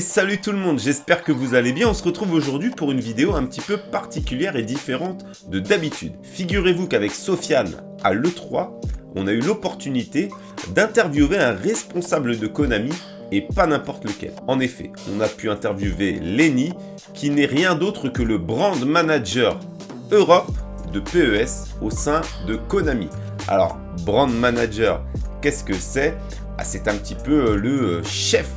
Salut tout le monde, j'espère que vous allez bien. On se retrouve aujourd'hui pour une vidéo un petit peu particulière et différente de d'habitude. Figurez-vous qu'avec Sofiane à l'E3, on a eu l'opportunité d'interviewer un responsable de Konami et pas n'importe lequel. En effet, on a pu interviewer Lenny, qui n'est rien d'autre que le brand manager Europe de PES au sein de Konami. Alors, brand manager, qu'est-ce que c'est? Ah, C'est un petit peu euh, le euh, chef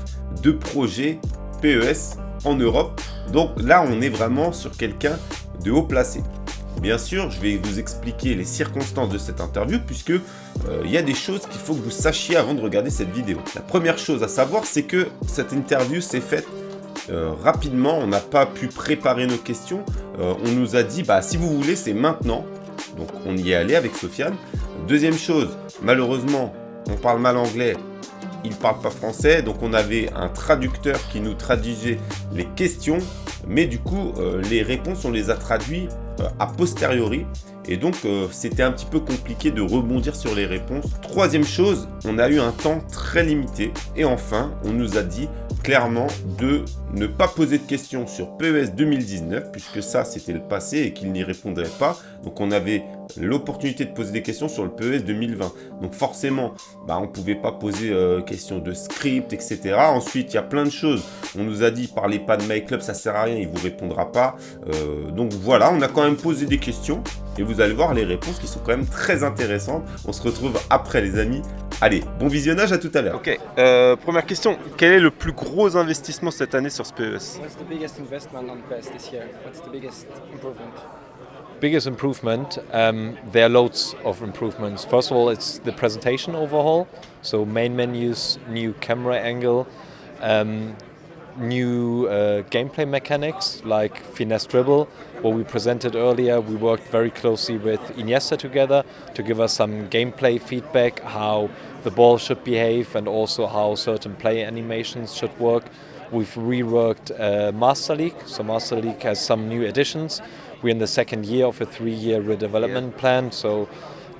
de projet PES en Europe. Donc là, on est vraiment sur quelqu'un de haut placé. Bien sûr, je vais vous expliquer les circonstances de cette interview puisque euh, il y a des choses qu'il faut que vous sachiez avant de regarder cette vidéo. La première chose à savoir, c'est que cette interview s'est faite euh, rapidement. On n'a pas pu préparer nos questions. Euh, on nous a dit, bah si vous voulez, c'est maintenant. Donc on y est allé avec Sofiane. Deuxième chose, malheureusement, on parle mal anglais il parle pas français, donc on avait un traducteur qui nous traduisait les questions, mais du coup, euh, les réponses, on les a traduites euh, a posteriori, et donc euh, c'était un petit peu compliqué de rebondir sur les réponses. Troisième chose, on a eu un temps très limité, et enfin, on nous a dit clairement de ne pas poser de questions sur PES 2019, puisque ça, c'était le passé et qu'il n'y répondrait pas. Donc, on avait l'opportunité de poser des questions sur le PES 2020. Donc, forcément, bah, on pouvait pas poser euh, questions de script, etc. Ensuite, il y a plein de choses. On nous a dit, parlez pas de MyClub, ça sert à rien, il vous répondra pas. Euh, donc, voilà, on a quand même posé des questions. Et vous allez voir les réponses qui sont quand même très intéressantes. On se retrouve après, les amis. Allez, bon visionnage, à tout à l'heure. Ok, euh, première question. Quel est le plus gros investissement cette année sur ce PES What's the biggest investment on PES this year? What's the biggest improvement? biggest improvement, um, there are loads of improvements. First of all, it's the presentation overhaul. So main menus, new camera angle, um, new uh, gameplay mechanics like finesse dribble. What we presented earlier, we worked very closely with Iniesta together to give us some gameplay feedback, how the ball should behave and also how certain play animations should work. We've reworked uh, Master League, so Master League has some new additions. We're in the second year of a three-year redevelopment yeah. plan, so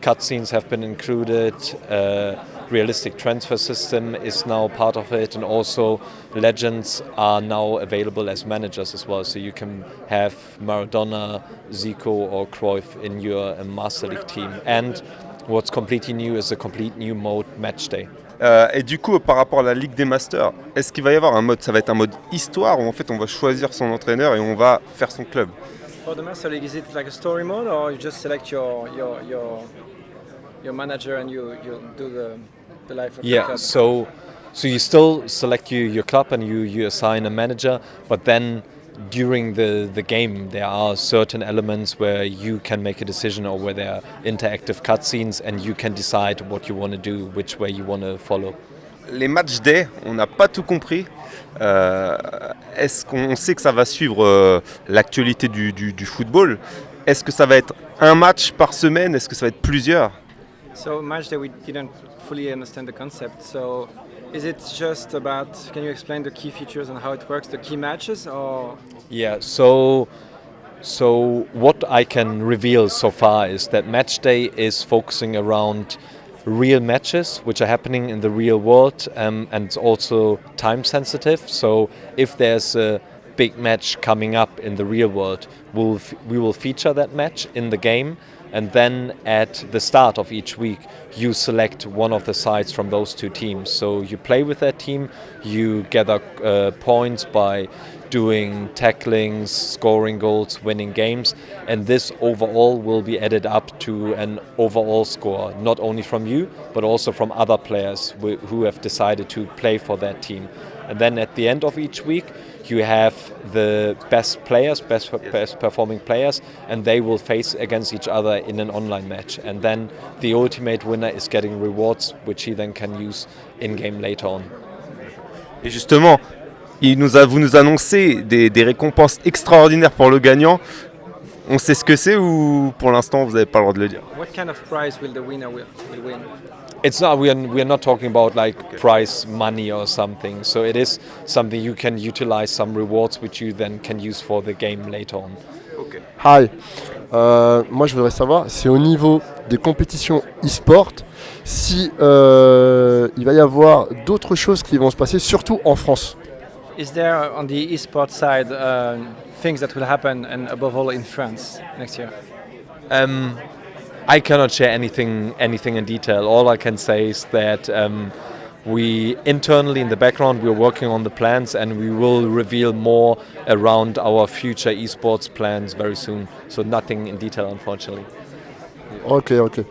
cutscenes have been included. Uh, realistic transfer system is now part of it, and also legends are now available as managers as well. So you can have Maradona, Zico, or Cruyff in your uh, Master League team. And what's completely new is a complete new mode, Match Day. Euh, et du coup, par rapport à la Ligue des Masters, est-ce qu'il va y avoir un mode, ça va être un mode histoire où en fait on va choisir son entraîneur et on va faire son club For the Master League, is it like a story mode or you just select your your your, your manager and you, you do the yeah, so so you still select you, your club and you, you assign a manager, but then during the, the game there are certain elements where you can make a decision or where there are interactive cutscenes and you can decide what you want to do, which way you want to follow. Les matchs day, on n'a pas tout compris. Euh, Est-ce qu'on sait que ça va suivre euh, l'actualité du, du, du football? Est-ce que ça va être un match par semaine? Est-ce que ça va être plusieurs? So much that we didn't fully understand the concept. So is it just about, can you explain the key features and how it works, the key matches or? Yeah, so so what I can reveal so far is that match day is focusing around real matches which are happening in the real world um, and it's also time sensitive. So if there's a big match coming up in the real world, we'll we will feature that match in the game and then at the start of each week you select one of the sides from those two teams. So you play with that team you gather uh, points by doing tacklings scoring goals winning games and this overall will be added up to an overall score not only from you but also from other players who have decided to play for that team and then at the end of each week you have the best players, best, best performing players, and they will face against each other in an online match. And then the ultimate winner is getting rewards, which he then can use in game later on. Et justement, il nous a, vous nous annoncez des, des récompenses extraordinaires pour le gagnant. On sait ce que c'est ou pour l'instant vous n'avez pas le droit de le dire? What kind of prize will the winner will, will win? It's not we are, we are not talking about like okay. prize money or something so it is something you can utilize some rewards which you then can use for the game later on okay. hi euh, moi je voudrais savoir c'est au niveau des compétitions e-sport si euh, il va y avoir d'autres choses qui vont se passer surtout en France Is there on the esports side uh, things that will happen, and above all in France next year? Um, I cannot share anything anything in detail. All I can say is that um, we internally in the background we're working on the plans and we will reveal more around our future esports plans very soon. So nothing in detail, unfortunately. Ok, ok.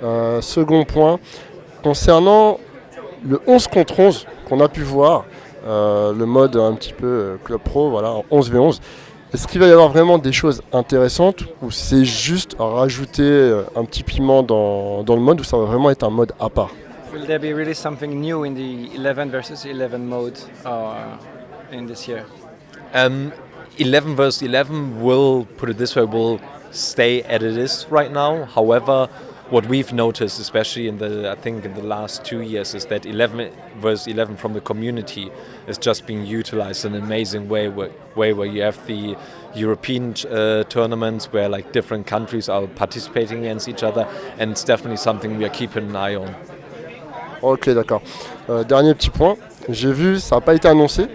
Euh, second point, concernant le 11 contre 11 qu'on a pu voir, le mode un petit peu euh, club pro, voilà, 11v11, est-ce qu'il va y avoir vraiment des choses intéressantes ou c'est juste rajouter euh, un petit piment dans, dans le mode ou ça va vraiment être un mode à part? Will there be really something new in the 11 versus 11 mode uh, in this year? Um, 11 versus 11 will, put it this way, will stay as it is right now. However, what we've noticed, especially in the, I think in the last two years, is that 11 versus 11 from the community is just being utilized in an amazing way, way where you have the European uh, tournaments where like different countries are participating against each other, and it's definitely something we are keeping an eye on. Ok, d'accord. Euh, dernier petit point, j'ai vu, ça n'a pas été annoncé,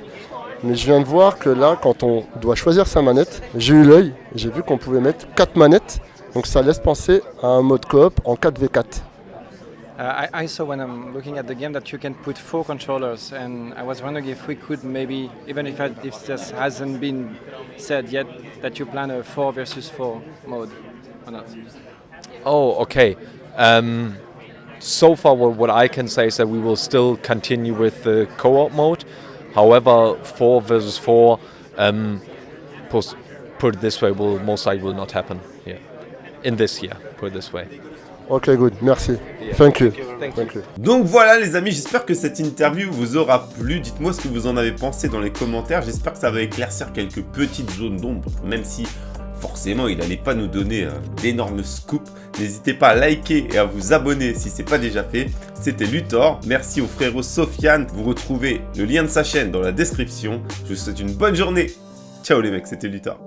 mais je viens de voir que là, quand on doit choisir sa manette, j'ai eu l'œil, j'ai vu qu'on pouvait mettre 4 manettes, donc ça laisse penser à un mode coop en 4v4. Uh, I, I saw when I'm looking at the game that you can put four controllers, and I was wondering if we could maybe, even if, I, if this hasn't been said yet, that you plan a four versus four mode or not. Oh, okay. Um, so far, what, what I can say is that we will still continue with the co-op mode. However, four versus four, um, pos- put it this way, will most likely will not happen here in this year. Put it this way. Ok, good, merci. Thank you. Thank you. Donc voilà les amis, j'espère que cette interview vous aura plu. Dites-moi ce que vous en avez pensé dans les commentaires. J'espère que ça va éclaircir quelques petites zones d'ombre, même si forcément il n'allait pas nous donner euh, d'énormes scoops. N'hésitez pas à liker et à vous abonner si ce n'est pas déjà fait. C'était Luthor, merci au frérot Sofiane. Vous retrouvez le lien de sa chaîne dans la description. Je vous souhaite une bonne journée. Ciao les mecs, c'était Luthor.